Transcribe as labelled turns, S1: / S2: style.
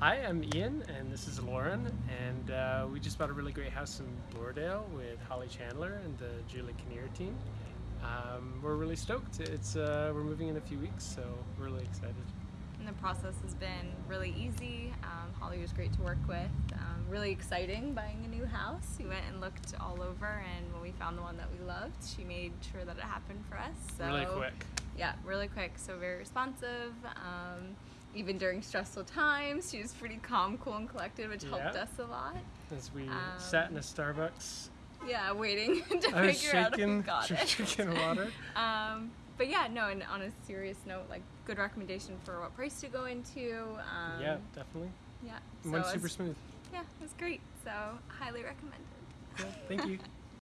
S1: Hi, I'm Ian, and this is Lauren, and uh, we just bought a really great house in Bloordale with Holly Chandler and the Julie Kinnear team. Um, we're really stoked. It's uh, we're moving in a few weeks, so we're really excited.
S2: And the process has been really easy. Um, Holly was great to work with. Um, really exciting buying a new house. We went and looked all over, and when we found the one that we loved, she made sure that it happened for us. So,
S1: really quick.
S2: Yeah, really quick. So very responsive. Um, even during stressful times, she was pretty calm, cool, and collected, which helped us a lot.
S1: As we
S2: Um,
S1: sat in a Starbucks,
S2: Yeah, waiting to
S1: I was
S2: figure out if we
S1: shaking,
S2: got it.
S1: drinking water.
S2: Um, but yeah, no, and on a serious note, like good recommendation for what price to go into. Um,
S1: yeah, definitely.
S2: Yeah.
S1: And went super
S2: it's-
S1: smooth.
S2: Yeah, it was great. So highly recommended.
S1: Yeah, thank you.